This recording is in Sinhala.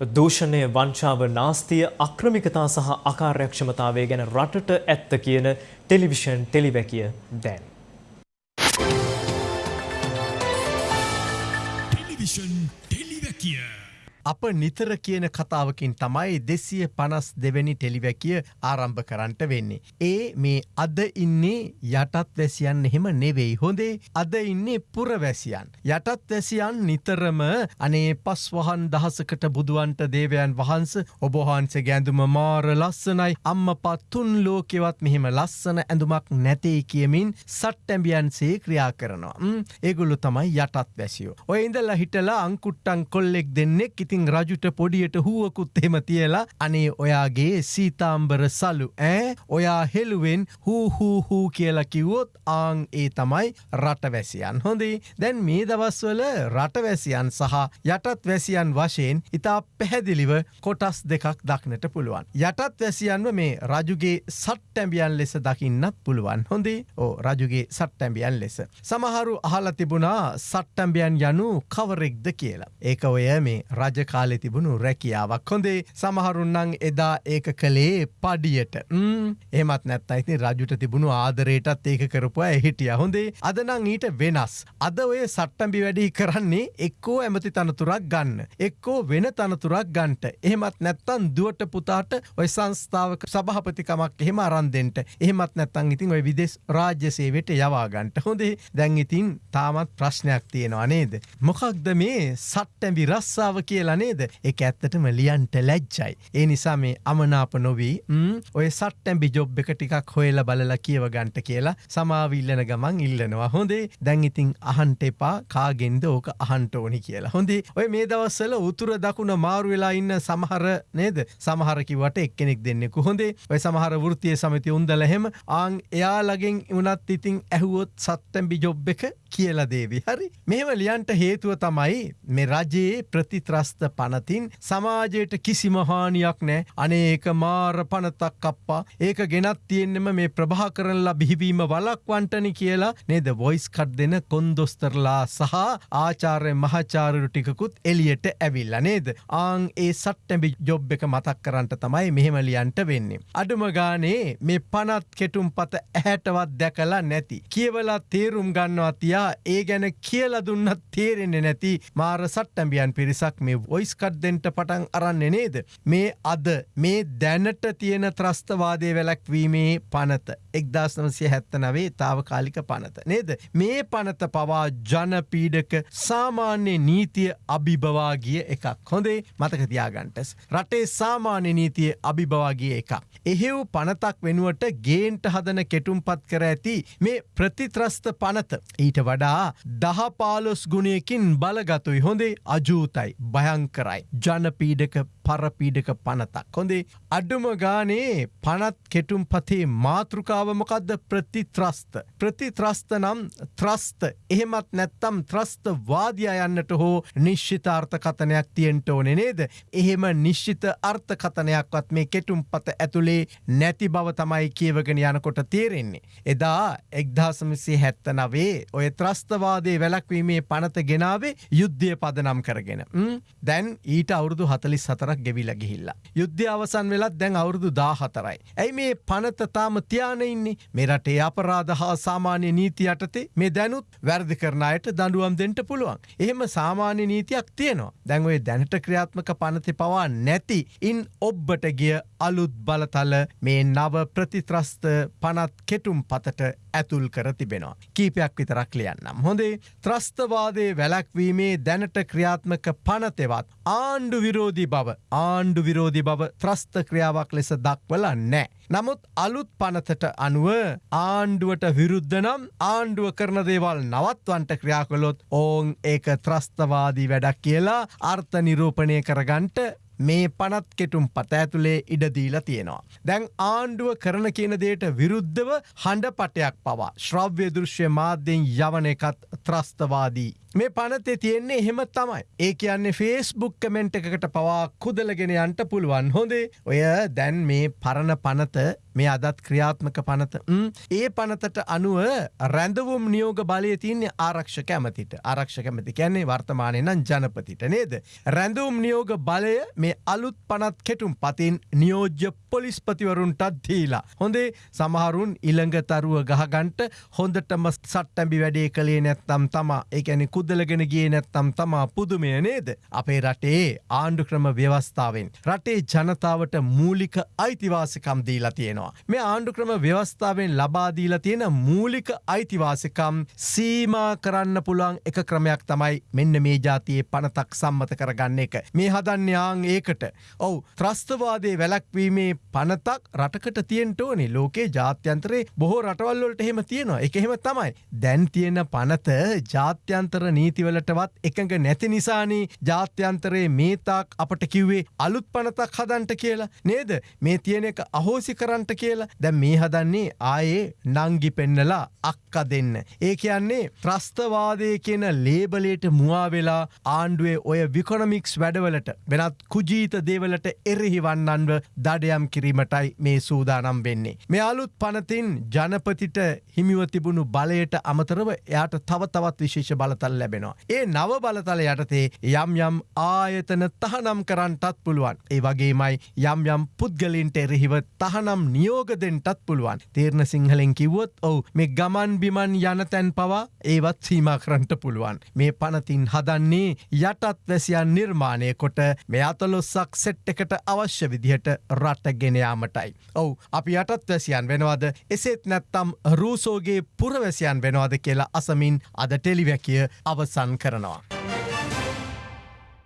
දූෂණය වංචාව නාස්තිය අක්‍රමිකතා සහ අකාර්යක්ෂමතාවය ගැන රටට ඇත්ත කියන ටෙලිවිෂන් ටෙලිවැකිය දැන්. ටෙලිවිෂන් ටෙලිවැකිය අප නිතර කියන කතාවකින් තමයි දෙසිය පනස් දෙවැනි ටෙලිවැකිය ආරම්භ කරන්නට වෙන්නේ. ඒ මේ අද ඉන්නේ යටත් වැසියන් එහෙම නෙවෙයි හොඳේ අද ඉන්නේ පුරවැසියන්. යටත් වැසියන් නිතරම අනේ පස් වහන් දහසකට බුදුවන්ට දේවයන් වහන්ස ඔබහන්ස ගැඳුම මාර ලස්සනයි අම්ම පත්තුන් ලෝකෙවත් මෙහෙම ලස්සන ඇඳුමක් නැතේ කියමින් සට්ටැම්බියන්සේ ක්‍රියා කරනවා. ඒගුල්ලු තමයි යටත් වැසියෝ. ඔය ඉඳලා හිටලා අංකුට්ටන් කොල්ලෙක් දෙන්නෙක් ඉතින් ඉතිං රජුට පොඩියට හුවකුත් එහෙම තියලා අනේ ඔයාගේ සීතාම්බර සලු ඈ ඔයා හෙළුවෙන් හූහූහූ කියලා කිව්වොත් ආං ඒ තමයි රටවැසියන් හොඳේ දැන් මේ දවස්වල රටවැසියන් සහ යටත් වැසියන් වශයෙන් ඉතා පැහැදිලිව කොටස් දෙකක් දක්නට පුළුවන්. යටත් වැසියන්ව මේ රජුගේ සට්ටැම්බියන් ලෙස දකින්නත් පුළුවන් හොඳේ ඕ රජුගේ සට්ටැම්බියන් ලෙස. සමහරු අහල තිබුණා සට්ටම්බියන් යනු කවරෙක්ද කියලා. ඒක ඔය මේ රජ කාලෙ තිබුණු රැකියාවක් හොඳේ සමහරුන්නං එදා ඒක කළේ පඩියට එමත් නැත් අයිති රජුට තිබුණු ආදරයටත් ඒක කරපුවා එහිටිය හොඳේ අදනං ඊට වෙනස්. අද ඔය සට්ටම්බි වැඩි කරන්නේ එක්කෝ ඇමති තනතුරක් ගන්න. එක්කෝ වෙන තනතුරක් ගන්ට. එහෙමත් නැත්තන් දුවට පුතාට ඔය සංස්ථාවක සභහපතිකමක් එහෙම අරන්දෙන්ට එහෙමත් නැත්තං ඉතින් ඔය විදෙස් රාජ්‍ය සේවට යවාගන්ට හොඳේ දැන් ඉතින් තාමත් ප්‍රශ්නයක් තියෙනවා නේද. මොකක්ද මේ සට්ටැඹි රස්සාාව කියලා කියලා නේද? එක ඇත්තටම ලියන්ට ලැජ්ජයි. ඒ නිසා මේ අමනාප නොවී ඔය සට්ටැම්බි ජොබ් එක ටිකක් හොයල බලලා කියව ගන්ට කියලා සමාවිල්ලන ගමන් ඉල්ලනවා. හොඳේ? දැන් ඉතින් අහන්ට එපා. කාගෙන්ද ඕක අහන්ට ඕනි කියලා. හොඳේ? ඔය මේ දවස්සල උතුර දකුණ මාරු වෙලා ඉන්න සමහර නේද? සමහරකිවට එක්කෙනෙක් දෙන්නෙකු. හොඳේ? ඔය සමහර වෘතිය සමති උන්දලහෙම ආං එයාලගෙන් වනත් ඉතින් ඇහුවොත් සත්තැම්බි ජොබ් එක කියලා දේවි. හරි. මෙම ලියන්ට හේතුව තමයි මේ රජයේ ප්‍රතිත්‍රස්ත පනතින් සමාජයට කිසිම හානියක් නෑ. අනේක මාර පනතක් කප්පා ඒක ගෙනත් තියෙන්නෙම මේ ප්‍රභා කරනලා බිහිවීම වලක්වන්ටනි කියලා. නේද? වොයිස් කට් දෙන කොන්දොස්තරලා සහ ආචාරය මහචාරරු ටිකකුත් එලියට ඇවිල්ල. නේද? ආං ඒ සට්ටැබි ජොබ් එක මතක් කරන්නට තමයි මෙහෙමලියන්ට වෙන්නේ. අඩුම ගානේ මේ පනත් කෙටුම් පත ඇහැටවත් දැකලා නැති. කියවලා තේරුම් ගන්නවා තියා ඒ ගැන කියල දුන්නත් තේරෙන්නේ නැති මාර සට්ටැම්බියන් පිරිසක් මේ ඔයිස්කට් දෙන්ට පටන් අරන්නේ නේද. මේ අද මේ දැනට තියෙන ත්‍රස්තවාදය වැලැක්වීමේ පනත එක්දස් නමසය හැත්තනවේ තාවකාලික පනත නේද. මේ පනත පවා ජනපීඩක සාමාන්‍ය නීතිය අභිභවාගිය එකක් හොඳේ මතකතියාගන්ටස්. රටේ සාමාන්‍ය නීතිය අභිභවාගිය එකක්. එහෙව් පනතක් වෙනුවට ගේන්ට හදන කෙටුම්පත් කර ඇති මේ ප්‍රතිත්‍රස්ත පනත ඊට වඩා දහපාලොස් ගුණයකින් බලගතුයි හොඳේ අජූතයි භයන් භයංකරයි. ජනපීඩක පරපීඩක පනතක්. හොඳේ අඩුම ගානේ පනත් කෙටුම් පතේ මාතෘකාවමකදද ප්‍රතිත්‍රස්ත. ප්‍රතිත්‍රස්ත නම් ත්‍රස්ත එහෙමත් නැත්තම් ත්‍රස්ත වාදය යන්නට හෝ නිශ්ෂිත අර්ථකතනයක් තියෙන්ට ඕනෙ නේද. එහෙම නිශ්ෂිත අර්ථකතනයක්වත් මේ කෙටුම් පත ඇතුළේ නැති බව තමයි කියවගෙන යනකොට තේරෙන්නේ. එදා එක්දාසමසේ හැත්ත නවේ ඔය ත්‍රස්තවාදේ වැලක්වීමේ පනත ගෙනාවේ යුද්ධය පදනම් කරගෙන. දැන් ඊට අවුරුදු හතලිස් හතරක් ගෙවිල ගිහිල්ලා. යුද්ධ අවසන් වෙලත් දැන් අවුරුදු දාහතරයි. ඇයි මේ පනතතාම තියානඉන්නේ මෙරටේ අපරාධ හා සාමාන්‍ය නීති යටතේ මේ දැනුත් වැරදි කරනයට දඩුවම් දෙට පුළුවන්. එහෙම සාමාන්‍ය නීතියක් තියෙනවා. දැන්ඔය දැනට ක්‍රියාත්මක පනති පවා නැති ඉන් ඔබ්බට ගිය අලුත් බලතල මේ නව ප්‍රතිත්‍රස්ත පනත් කෙටුම් පතට ඇතුල් කර තිබෙනවා. කීපයක් විතරක් ලියන්නම්. හොඳේ ත්‍රස්තවාදේ වැලැක්වීමේ දැනට ක්‍රියාත්මක පනතෙවත් ආණ්ඩු විරෝධී බව ආණ්ඩු විරෝධි බව ත්‍රස්ත ක්‍රියාවක් ලෙස දක්වල නෑ. නමුත් අලුත් පනතට අනුව ආණ්ඩුවට විරුද්ධ නම් ආණ්ඩුව කරන දේවල් නවත්වන්ට ක්‍රියාකොළොත් ඕන් ඒක ත්‍රස්තවාදී වැඩක් කියලා අර්ථ නිරූපණය කරගන්ට මේ පනත් කෙටුම් පත ඇතුළේ ඉඩදීලා තියෙනවා. දැන් ආණ්ඩුව කරන කියන දේට විරුද්ධව හඬ පටයක් පවා ශ්‍රව්‍ය දෘශ්‍ය මාධ්‍යෙන් යවන එකත් ත්‍රස්තවාදී. මේ පනතේ තියෙන්නේ එහෙම තමයි. ඒ කියන්නේ ෆේස්බුක් කමෙන්ට් එකකට පවා කුදලගෙන යන්ට පුළුවන් හොඳේ ඔය දැන් මේ පරණ පනත මේ අදත් ක්‍රියාත්මක පනත ඒ පනතට අනුව රැඳවුම් නියෝග බලය තියන්නේ ආරක්ෂ කැමතිට ආරක්ෂ කැමති කියන්නේ වර්තමානය නම් ජනපතිට නේද. රැඳවුම් නියෝග බලය මේ අලුත් පනත් කෙටුම් පතින් නියෝජ්‍ය පොලිස්පතිවරුන්ටත් දීලා. හොඳේ සමහරුන් ඉළඟ තරුව ගහගන්ට හොඳටම සට්ටැබි වැඩේ කළේ නැත්තම් තමා ඒැනි කුද්දලගෙන ගිය නැත්තම් තමා පුදුමය නේද. අපේ රටේ ආණ්ඩු ක්‍රම ව්‍යවස්ථාවෙන්. රටේ ජනතාවට මූලික අයිතිවාසිකම් දීලා තියෙනවා. මේ ආණ්ඩු ක්‍රම ව්‍යවස්ථාවෙන් ලබාදීලා තියෙන මූලික අයිතිවාසිකම් සීමා කරන්න පුළුවන් එක ක්‍රමයක් තමයි මෙන්න මේ ජාතියේ පනතක් සම්මත කරගන්න එක. මේ හදන්්‍යයාං ඒකට. ඔවු ත්‍රස්තවාදේ වැලක්වීමේ පනතක් රටකට තියෙන්ට ඕනේ ලෝකේ ජාත්‍යන්තරේ බොහෝ රටවල්ලොලට එහෙම තියෙනවා එක එහෙම තමයි. දැන් තියෙන පනත ජාත්‍යන්තර නීතිවලටවත් එකඟ නැති නිසානී ජාත්‍යන්තරයේ මේතාක් අපට කිව්වේ අලුත් පනතක් හදන්ට කියලා නේද මේ තියෙන එක අහෝසි කරන්ට කියලා දැ මේ හදන්නේ ආයේ නංගි පෙන්නලා අක්ක දෙන්න. ඒ කියන්නේ ත්‍රස්තවාදය කියන ලේබලේට මුවාවෙලා ආණ්ඩුවේ ඔය විකොනමික්ස් වැඩවලට වෙනත් කුජීත දේවලට එරෙහිවන්නන්ව දඩයම් කිරීමටයි මේ සූදානම් වෙන්නේ. මේ අලුත් පනතින් ජනපතිට හිමිව තිබුණු බලයට අමතරව එයාට තව තවත් විශේෂ බලතල් ලැබෙනවා. ඒ නව බලතල යටතේ යම් යම් ආයතන තහනම් කරන්නටත් පුළුවන්. ඒ වගේමයි යම් යම් පුද්ගලින්ට එරෙහිව තහනම් නියෝගදෙන්ටත් පුළුවන්. තේරණ සිංහලෙන් කිව්වොත් ඔවු මේ ගමන් බිමන් යන තැන් පවා ඒවත් සීම කරන්ට පුළුවන්. මේ පනතින් හදන්නේ යටත් වැසියන් නිර්මාණය කොට මේ අතලොස්සක් සෙට් එකට අවශ්‍ය විදිහට රට ගෙනයාමටයි. ඔවු අපි යටත් වැසියන් වෙනවාද එසේත් නැත්තම් රූසෝගේ පුරවැසියන් වෙනවාද කියලා අසමින් අද ටෙලිවැකිය අවසන් කරනවා.